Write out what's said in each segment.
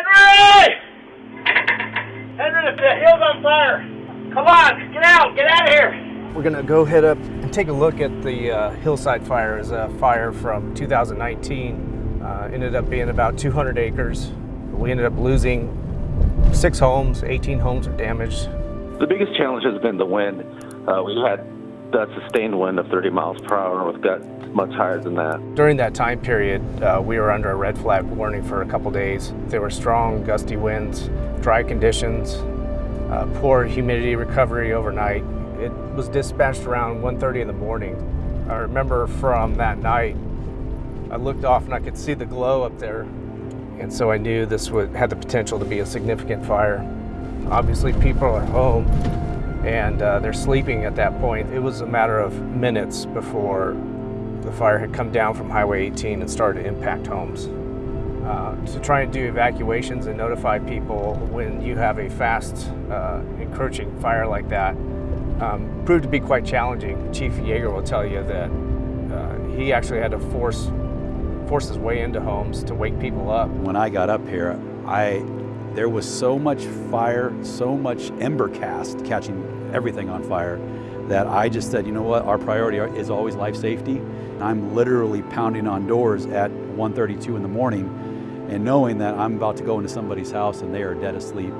Henry! Henry, the hill's on fire. Come on, get out, get out of here. We're gonna go head up and take a look at the uh, hillside fire. It's a fire from 2019. Uh, ended up being about 200 acres. We ended up losing six homes, 18 homes are damaged. The biggest challenge has been the wind. Uh, we've had that sustained wind of 30 miles per hour, we've got much higher than that. During that time period, uh, we were under a red flag warning for a couple days. There were strong gusty winds, dry conditions, uh, poor humidity recovery overnight. It was dispatched around 1.30 in the morning. I remember from that night, I looked off and I could see the glow up there. And so I knew this would, had the potential to be a significant fire. Obviously people are home and uh, they're sleeping at that point. It was a matter of minutes before the fire had come down from Highway 18 and started to impact homes. Uh, to try and do evacuations and notify people when you have a fast uh, encroaching fire like that um, proved to be quite challenging. Chief Yeager will tell you that uh, he actually had to force force his way into homes to wake people up. When I got up here, I there was so much fire, so much ember cast catching everything on fire that I just said, you know what, our priority is always life safety. I'm literally pounding on doors at 1.32 in the morning and knowing that I'm about to go into somebody's house and they are dead asleep.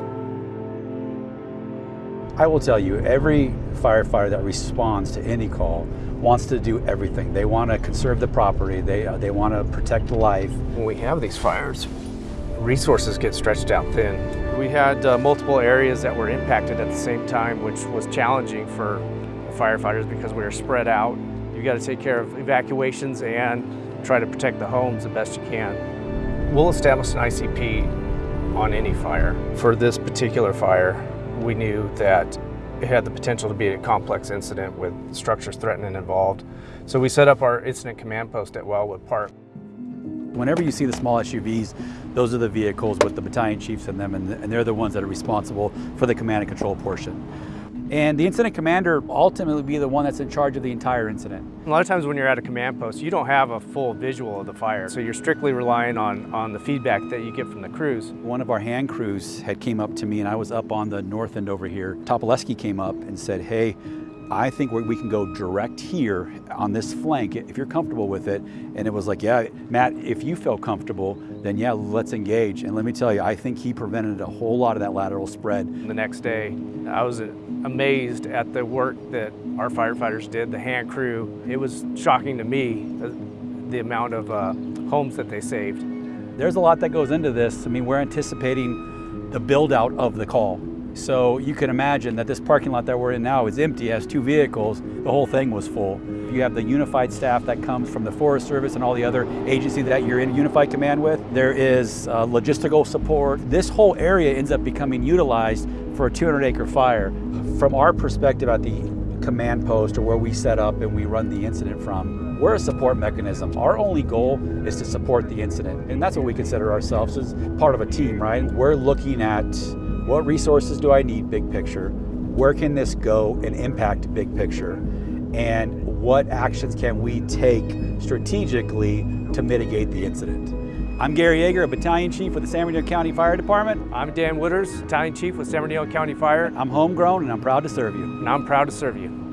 I will tell you, every firefighter that responds to any call wants to do everything. They want to conserve the property, they, uh, they want to protect life. When we have these fires, resources get stretched out thin. We had uh, multiple areas that were impacted at the same time, which was challenging for firefighters because we were spread out. You've got to take care of evacuations and try to protect the homes the best you can. We'll establish an ICP on any fire. For this particular fire, we knew that it had the potential to be a complex incident with structures threatened and involved. So we set up our incident command post at Wildwood Park. Whenever you see the small SUVs, those are the vehicles with the battalion chiefs in them, and, they're the ones that are responsible for the command and control portion. And the incident commander ultimately be the one that's in charge of the entire incident. A lot of times when you're at a command post, you don't have a full visual of the fire. So you're strictly relying on, on the feedback that you get from the crews. One of our hand crews had came up to me and I was up on the north end over here. Topoleski came up and said, hey, I think we can go direct here on this flank if you're comfortable with it. And it was like, yeah, Matt, if you feel comfortable, then yeah, let's engage. And let me tell you, I think he prevented a whole lot of that lateral spread. The next day, I was amazed at the work that our firefighters did, the hand crew. It was shocking to me, the, the amount of uh, homes that they saved. There's a lot that goes into this. I mean, we're anticipating the build out of the call. So you can imagine that this parking lot that we're in now is empty, has two vehicles, the whole thing was full. You have the unified staff that comes from the Forest Service and all the other agencies that you're in unified command with. There is uh, logistical support. This whole area ends up becoming utilized for a 200 acre fire. From our perspective at the command post or where we set up and we run the incident from, we're a support mechanism. Our only goal is to support the incident. And that's what we consider ourselves as part of a team, right? We're looking at what resources do I need big picture? Where can this go and impact big picture? And what actions can we take strategically to mitigate the incident? I'm Gary Yeager, a battalion chief with the San Bernardino County Fire Department. I'm Dan Wooders, battalion chief with San Bernardino County Fire. I'm homegrown and I'm proud to serve you. And I'm proud to serve you.